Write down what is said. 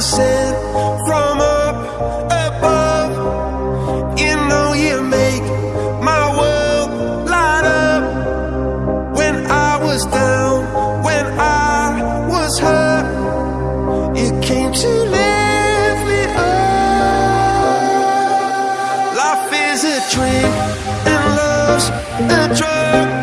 sent from up above. You know you make my world light up. When I was down, when I was hurt, you came to lift me up. Life is a dream and love's a drug.